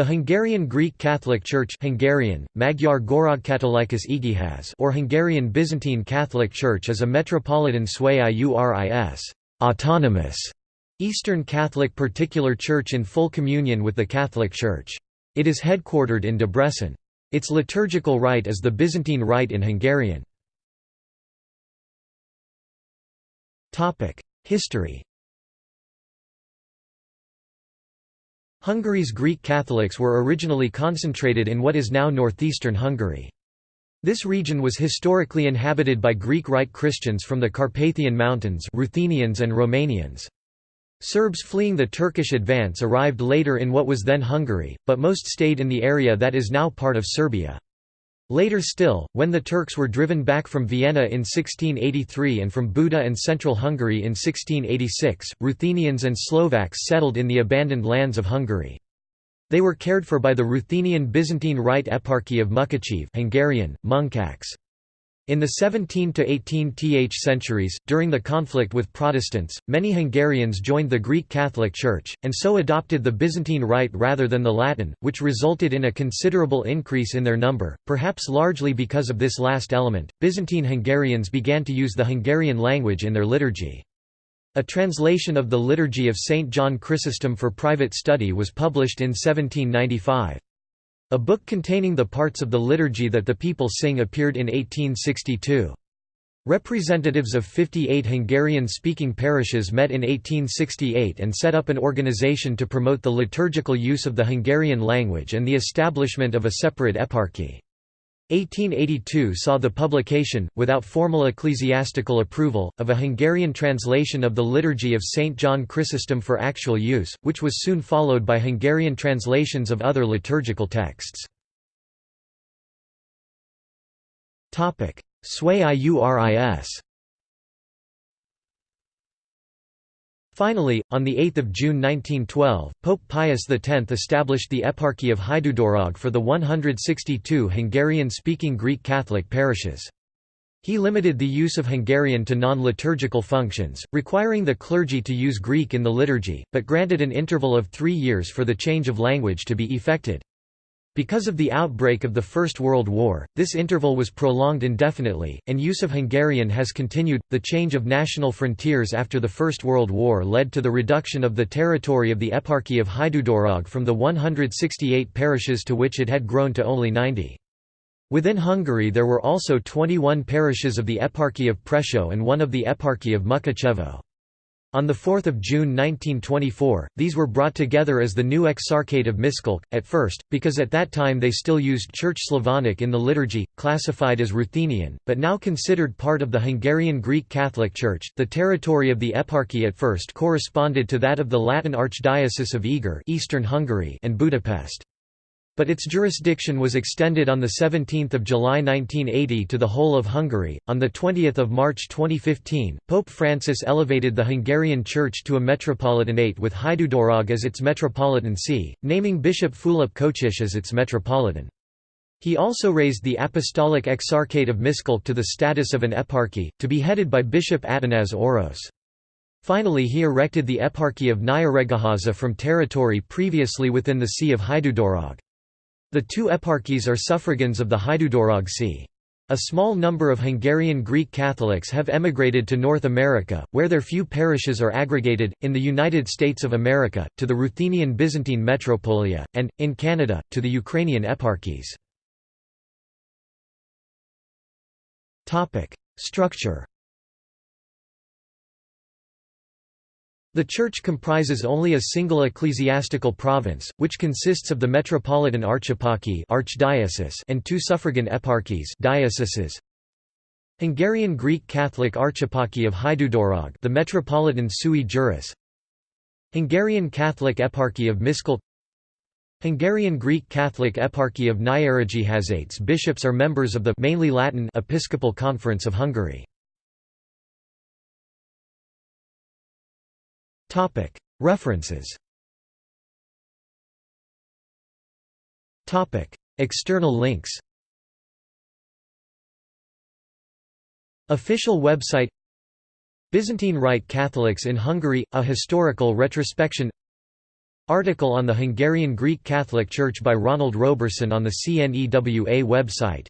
The Hungarian Greek Catholic Church Hungarian, Magyar Görögkatolikus Egyház or Hungarian Byzantine Catholic Church is a metropolitan sui Iuris autonomous Eastern Catholic particular church in full communion with the Catholic Church. It is headquartered in Debrecen. Its liturgical rite is the Byzantine Rite in Hungarian. History Hungary's Greek Catholics were originally concentrated in what is now northeastern Hungary. This region was historically inhabited by Greek Rite Christians from the Carpathian Mountains Ruthenians and Romanians. Serbs fleeing the Turkish advance arrived later in what was then Hungary, but most stayed in the area that is now part of Serbia. Later still, when the Turks were driven back from Vienna in 1683 and from Buda and central Hungary in 1686, Ruthenians and Slovaks settled in the abandoned lands of Hungary. They were cared for by the Ruthenian Byzantine Rite Eparchy of Mukachev Hungarian, Munkacs. In the 17 to 18th centuries, during the conflict with Protestants, many Hungarians joined the Greek Catholic Church, and so adopted the Byzantine Rite rather than the Latin, which resulted in a considerable increase in their number, perhaps largely because of this last element. Byzantine Hungarians began to use the Hungarian language in their liturgy. A translation of the Liturgy of St. John Chrysostom for private study was published in 1795. A book containing the parts of the liturgy that the people sing appeared in 1862. Representatives of 58 Hungarian-speaking parishes met in 1868 and set up an organization to promote the liturgical use of the Hungarian language and the establishment of a separate eparchy. 1882 saw the publication, without formal ecclesiastical approval, of a Hungarian translation of the Liturgy of St. John Chrysostom for actual use, which was soon followed by Hungarian translations of other liturgical texts. Sui Iuris Finally, on 8 June 1912, Pope Pius X established the Eparchy of Hajdúdorog for the 162 Hungarian-speaking Greek Catholic parishes. He limited the use of Hungarian to non-liturgical functions, requiring the clergy to use Greek in the liturgy, but granted an interval of three years for the change of language to be effected. Because of the outbreak of the First World War, this interval was prolonged indefinitely, and use of Hungarian has continued. The change of national frontiers after the First World War led to the reduction of the territory of the Eparchy of Hajdúdorog from the 168 parishes to which it had grown to only 90. Within Hungary there were also 21 parishes of the Eparchy of Prešov and one of the Eparchy of Mukachevo. On 4 June 1924, these were brought together as the new Exarchate of Miskolc, at first, because at that time they still used Church Slavonic in the liturgy, classified as Ruthenian, but now considered part of the Hungarian Greek Catholic Church. The territory of the eparchy at first corresponded to that of the Latin Archdiocese of Eger Eastern Hungary and Budapest. But its jurisdiction was extended on 17 July 1980 to the whole of Hungary. On 20 March 2015, Pope Francis elevated the Hungarian Church to a metropolitanate with Hajdúdorog as its metropolitan see, naming Bishop Fülöp Kocsis as its metropolitan. He also raised the Apostolic Exarchate of Miskolc to the status of an eparchy, to be headed by Bishop Atanás Orosz. Finally he erected the Eparchy of Nyíregyháza from territory previously within the See of Hajdúdorog. The two eparchies are suffragans of the Hajdúdorog See. A small number of Hungarian Greek Catholics have emigrated to North America, where their few parishes are aggregated, in the United States of America, to the Ruthenian Byzantine Metropolia, and, in Canada, to the Ukrainian eparchies. Structure The Church comprises only a single ecclesiastical province, which consists of the Metropolitan Archeparchy archdiocese and two suffragan eparchies dioceses. Hungarian Greek Catholic Archeparchy of Hajdúdorog the Metropolitan sui juris. Hungarian Catholic Eparchy of Miskolc Hungarian Greek Catholic Eparchy of Nyíregyháza bishops are members of the mainly Latin Episcopal Conference of Hungary References. External links. Official website. Byzantine Rite Catholics in Hungary – A historical retrospection. Article on the Hungarian Greek Catholic Church by Ronald Roberson on the CNEWA website